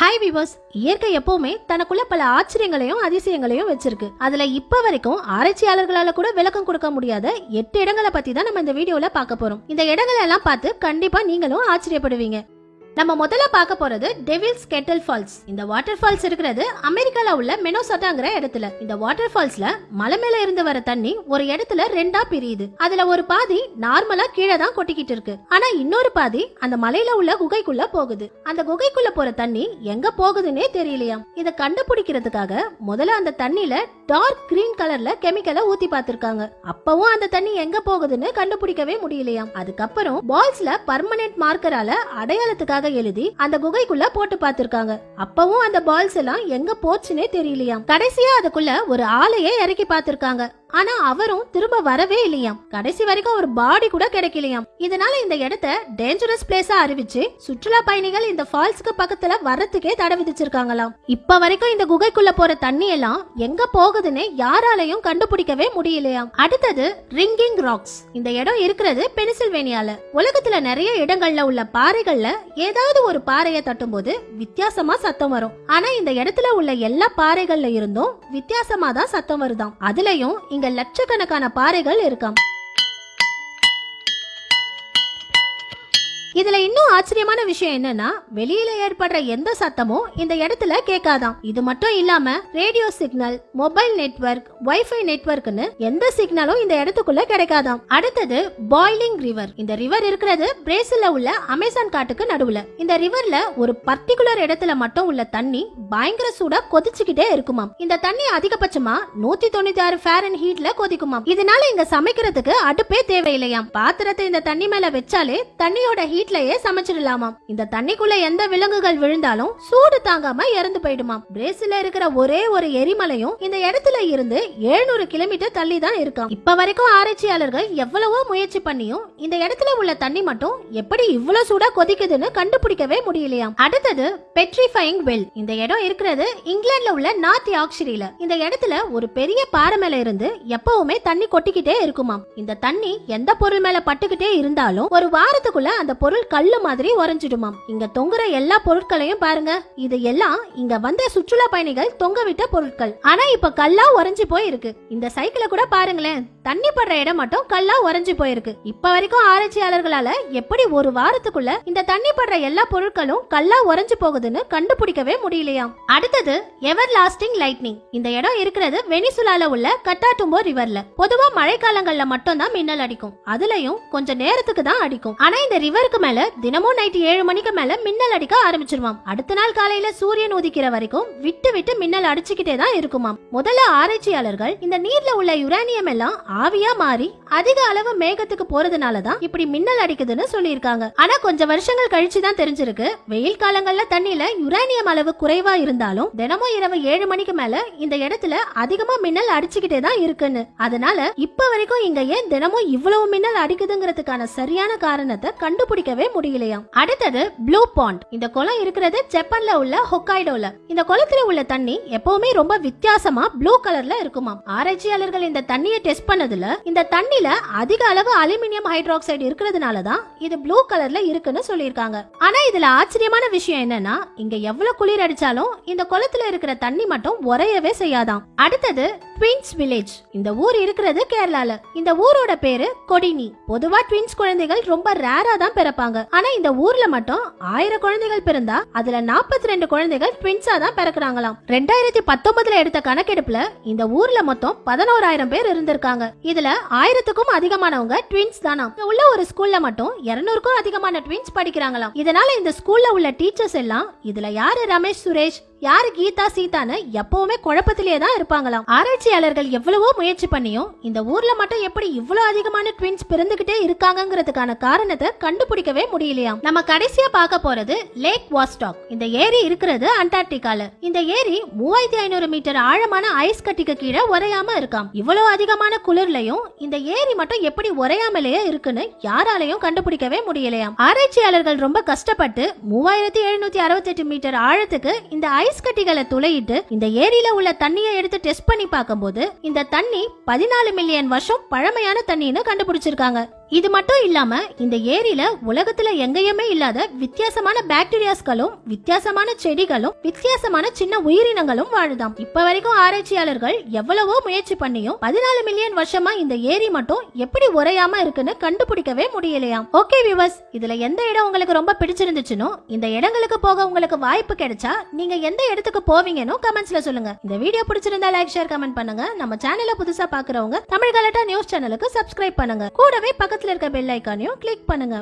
Hi viewers இயற்கை எப்பவுமே தனக்குள்ள பல ஆச்சரியங்களையும் அதிசயங்களையும் வச்சிருக்கு. அதுல இப்ப வரைக்கும் ஆராய்ச்சியாளர்களால கூட விளக்கம் கொடுக்க முடியாத எட்டு இடங்களை பத்தி தான் நம்ம இந்த வீடியோல பார்க்க போறோம். இந்த இடங்களை எல்லாம் பார்த்து கண்டிப்பா நீங்களும் ஆச்சரியப்படுவீங்க. நம்ம முதல்ல பார்க்க போறது டெவில்ஸ் கெட்டல் ஃபால்ஸ் இந்த வாட்டர் ஃபால்ஸ் இருக்கிறது அமெரிக்கால உள்ள மெனோசட்டாங்கிற இடத்துல. இந்த வாட்டர் ஃபால்ஸ்ல மலை மேல இருந்து வர தண்ணி ஒரு இடத்துல ரெண்டா பிரியுது. அதுல ஒரு பாதி நார்மலா கீழே தான் கொட்டிக்கிட்டு இருக்கு. ஆனா இன்னொரு பாதி அந்த மலையில உள்ள குகைக்குள்ள போகுது. அந்த குகைக்குள்ள போற தண்ணி எங்க போகுதுன்னே தெரியலையாம் இத கண்டுபிடிக்கிறதுக்காக முதல்ல அந்த தண்ணில டார்க் கிரீன் கலர்ல கெமிக்கலை ஊத்தி பார்த்திருக்காங்க. அப்பவும் அந்த தண்ணி எங்க போகுதுன்னு கண்டுபிடிக்கவே முடியலையாம் அதுக்கப்புறம் பால்ஸ்ல பர்மனன்ட் மார்க்கரால அடையாளத்துக்காக எழுதி அந்த குகைக்குள்ள போட்டு பார்த்திருக்காங்க. அப்பவும் அந்த பால்ஸ் எல்லாம் எங்க போச்சுன்னே தெரியலையாம். கடைசியா அதுக்குள்ள ஒரு ஆளையே இறக்கி பார்த்திருக்காங்க. ஆனா அவரும் திரும்ப வரவே இல்லையாம். கடைசி வரைக்கும் ஒரு பாடி கூட கிடைக்கலையாம். இதனால இந்த இடத்த டேஞ்சரஸ் பிளேஸா அறிவிச்சு சுற்றுலா பயணிகள் இந்த ஃபால்ஸ்க்கு பக்கத்துல வர்றதுக்கே தடை விதிச்சிருக்காங்களாம். இப்ப வரைக்கும் இந்த குகைக்குள்ள போற தண்ணி எல்லாம் எங்க போகுதுன்னு யாராலையும் கண்டுபிடிக்கவே முடியலையாம். அடுத்தது ரிங்கிங் ராக்ஸ் இந்த இடம் இருக்கிறது பெனிசில்வேனியால. உலகத்துல நிறைய இடங்கள்ல உள்ள பாறைகள்ல ஏதாவது ஒரு பாறையை தட்டும்போது வித்தியாசமா சத்தம் வரும். ஆனா இந்த இடத்துல உள்ள எல்லா பாறைகள்ல இருந்தும் வித்தியாசமா தான் சத்தம் வருதாம். அதுலயும் இங்க லட்சக்கணக்கான பாறைகள் இருக்காம். இதுல இன்னும் ஆச்சரியமான விஷயம் என்னன்னா வெளியில ஏற்படுற எந்த சத்தமும் இந்த இடத்துல கேட்காதாம். இது மட்டும் இல்லாம radio signal mobile network wifi நெட்வொர்க்னு எந்த சிக்னலும் இந்த இடத்துக்குள்ள கிடைக்காதாம். அடுத்தது பாய்லிங் ரிவர் இந்த ரிவர் இருக்கிறது பிரேசில்ல உள்ள அமேசான் காட்டுக்கு நடுவுல. இந்த ரிவர்ல ஒரு பர்டிகுலர் இடத்துல மட்டும் உள்ள தண்ணி பயங்கர சூடா கொதிச்சுக்கிட்டே இருக்குமாம். இந்த தண்ணி அதிகபட்சமா நூத்தி தொண்ணூத்தி ஆறு ஃபேரன் ஹீட்ல கொதிக்குமாம். இதனால இங்க சமைக்கிறதுக்கு அடுப்பே தேவையில்லையாம். பாத்திரத்தை இந்த தண்ணி மேல வச்சாலே தண்ணியோட ஹீட் வீட்லயே சமைச்சிடலாமாம். இந்த தண்ணிக்குள்ள எந்த விலங்குகள் விழுந்தாலும் சூடு தாங்காம இறந்து போயிடுமாம். பிரேசில இருக்கிற ஒரே ஒரு எரிமலையும் இந்த இடத்துல இருந்து 700 கிலோமீட்டர் தள்ளி தான் இருக்காம். இப்ப வரைக்கும் ஆராய்ச்சியாளர்கள் எவ்வளவோ முயற்சி பண்ணியும் இந்த இடத்துல உள்ள தண்ணி மட்டும் எப்படி இவ்வளவு சூடா கொதிக்குதுன்னு கண்டுபிடிக்கவே முடியலையாம். அடுத்தது பெட்ரிஃபைங் வெல் இந்த இடம் இருக்கிறது இங்கிலாந்துல உள்ள நார்த் யாக்ஷரியில இந்த இடத்துல ஒரு பெரிய பாறை மேல இருந்து எப்பவுமே தண்ணி கொட்டிக்கிட்டே இருக்குமாம். இந்த தண்ணி எந்த பொருள் மேல பட்டுக்கிட்டே இருந்தாலும் ஒரு வாரத்துக்குள்ள அந்த பொருள் பொருள் கல்லு மாதிரி உறைஞ்சிடுமாம். இங்க தொங்குற எல்லா பொருட்களையும் பாருங்க. இது எல்லாம் இங்க வந்த சுற்றுலா பயணிகள் தொங்க விட்ட பொருட்கள். ஆனா இப்ப கல்லா உறைஞ்சு போயிருக்கு. இந்த சைக்கிளை கூட பாருங்களேன். தண்ணி படுற இடம் மட்டும் கல்லா உறைஞ்சு போயிருக்கு. இப்ப வரைக்கும் ஆராய்ச்சியாளர்களால எப்படி ஒரு வாரத்துக்குள்ள இந்த தண்ணி படுற எல்லா பொருட்களும் கல்லா உறைஞ்சு போகுதுன்னு கண்டுபிடிக்கவே முடியலையாம். அடுத்தது எவர் லாஸ்டிங் லைட்னிங் இந்த இடம் இருக்கிறது வெனிசுலால உள்ள கட்டாட்டும்போ ரிவர்ல பொதுவா மழைக்காலங்கள்ல மட்டும் தான் மின்னல் அடிக்கும். அதுலயும் கொஞ்சம் நேரத்துக்கு தான் அடிக்கும். ஆனா இந்த ரிவருக்கு மேல தினமும் நைட்டு ஏழு மணிக்கு மேல மின்னல் அடிக்க ஆரம்பிச்சிருவாம். அடுத்த நாள் காலையில சூரியன் உதிக்கிற வரைக்கும் விட்டு விட்டு மின்னல் அடிச்சுக்கிட்டே தான் இருக்குமாம். முதல்ல ஆராய்ச்சியாளர்கள் இந்த நீர்ல உள்ள யுரேனியம் எல்லாம் ஆவியா மாறி அதிக அளவு மேகத்துக்கு போறதுனால தான் இப்படி மின்னல் அடிக்குதுன்னு சொல்லியிருக்காங்க. ஆனா கொஞ்சம் வருஷங்கள் கழிச்சு தான் தெரிஞ்சிருக்கு. வெயில் காலங்கள்ல தண்ணியில யுரேனியம் அளவு குறைவா இருந்தாலும் தினமும் இரவு ஏழு மணிக்கு மேல இந்த இடத்துல அதிகமா மின்னல் அடிச்சுக்கிட்டே தான் இருக்குன்னு. அதனால இப்ப வரைக்கும் இங்க ஏன் தினமும் இவ்வளவு மின்னல் அடிக்குதுங்கிறதுக்கான சரியான காரணத்தை கண்டுபிடிக்கவே முடியலையாம் அடுத்தது ப்ளூ பாண்ட் இந்த குளம் இருக்கிறது ஜப்பான்ல உள்ள ஹொக்காய்டோல. இந்த குளத்துல உள்ள தண்ணி எப்பவுமே ரொம்ப வித்தியாசமா ப்ளூ கலர்ல இருக்குமாம். ஆராய்ச்சியாளர்கள் இந்த தண்ணியை டெஸ்ட் ஆனதுல இந்த தண்ணில அதிக அளவு அலுமினியம் ஹைட்ராக்சைடு இருக்கிறதுனால தான் இது ப்ளூ கலர்ல இருக்குன்னு சொல்லியிருக்காங்க. ஆனா இதுல ஆச்சரியமான விஷயம் என்னன்னா இங்க எவ்வளவு குளிர் அடிச்சாலும் இந்த குளத்துல இருக்கிற தண்ணி மட்டும் உறையவே செய்யாதாம் அடுத்தது ட்வின்ஸ் வில்லேஜ் இந்த ஊர் இருக்கிறது கேரளால. இந்த ஊரோட பேரு கொடினி. பொதுவா ட்வின்ஸ் குழந்தைகள் ரொம்ப ரேரா தான் பிறப்பாங்க. ஆனா இந்த ஊர்ல மட்டும் ஆயிரம் குழந்தைகள் பிறந்தா அதுல 42 ரெண்டு குழந்தைகள் ட்வின்ஸா தான் பிறக்குறாங்களாம். ரெண்டாயிரத்தி பத்தொன்பதுல எடுத்த கணக்கெடுப்புல இந்த ஊர்ல மொத்தம் பதினோராயிரம் பேர் இருந்திருக்காங்க. இதுல ஆயிரத்துக்கும் அதிகமானவங்க ட்வின்ஸ் தானா உள்ள ஒரு ஸ்கூல்ல மட்டும் இருநூறுக்கும் அதிகமான ட்வின்ஸ் படிக்கிறாங்களாம். இதனால இந்த ஸ்கூல்ல உள்ள டீச்சர்ஸ் எல்லாம் இதுல யாரு ரமேஷ் சுரேஷ் யாரு கீதா சீதான்னு எப்பவுமே குழப்பத்திலே தான் இருப்பாங்களாம். ஆராய்ச்சியாளர்கள் எவ்வளவோ முயற்சி பண்ணியும் இந்த ஊர்ல மட்டும் எப்படி இவ்வளவு அதிகமான ட்வின்ஸ் பிறந்துகிட்டே இருக்காங்கங்கிறதுக்கான காரணத்தை கண்டுபிடிக்கவே முடியலையாம். நம்ம கடைசியா பார்க்க போறது லேக் வாஸ்டாக் இந்த ஏரி இருக்கிறது அண்டார்டிகால. இந்த ஏரி மூவாயிரத்தி ஐநூறு மீட்டர் ஆழமான ஐஸ் கட்டிக்கு கீழே உரையாம இருக்காம். இவ்வளவு அதிகமான குளிர்லயும் இந்த ஏரி மட்டும் எப்படி உரையாமலேயே இருக்குன்னு யாராலையும் கண்டுபிடிக்கவே முடியலையாம். ஆராய்ச்சியாளர்கள் ரொம்ப கஷ்டப்பட்டு மூவாயிரத்தி எழுநூத்தி அறுபத்தெட்டு மீட்டர் ஆழத்துக்கு இந்த ஐஸ் ஐஸ் கட்டிகளை துளையிட்டு இந்த ஏரியில உள்ள தண்ணியை எடுத்து டெஸ்ட் பண்ணி பார்க்கும்போது இந்த தண்ணி பதினாலு மில்லியன் வருஷம் பழமையான தண்ணின்னு கண்டுபிடிச்சிருக்காங்க. இது மட்டும் இல்லாம இந்த ஏரியில உலகத்துல எங்கேயுமே இல்லாத வித்தியாசமான பாக்டீரியாஸ்களும் வித்தியாசமான செடிகளும் வித்தியாசமான சின்ன உயிரினங்களும் வாழுதாம். இப்ப வரைக்கும் ஆராய்ச்சியாளர்கள் எவ்வளவோ முயற்சி பண்ணியும் பதினாலு மில்லியன் வருஷமா இந்த ஏரி மட்டும் எப்படி உறையாம இருக்குன்னு கண்டுபிடிக்கவே முடியலையாம். ஓகே வியூவர்ஸ் இதுல எந்த இடம் உங்களுக்கு ரொம்ப பிடிச்சிருந்துச்சுனோ இந்த இடங்களுக்கு போக உங்களுக்கு வாய்ப்பு கிடைச்சா நீங்க எந்த இடத்துக்கு போவீங்கன்னு கமெண்ட்ஸ்ல சொல்லுங்க. இந்த வீடியோ பிடிச்சிருந்தா லைக் ஷேர் கமெண்ட் பண்ணுங்க. நம்ம சேனலை புதுசா பாக்குறவங்க தமிழ் கலட்டா நியூஸ் சேனலுக்கு சப்ஸ்கிரைப் பண்ணுங்க. கூடவே பக்கத்தில் இருக்க பெல் ஐக்கானையும் கிளிக் பண்ணுங்க.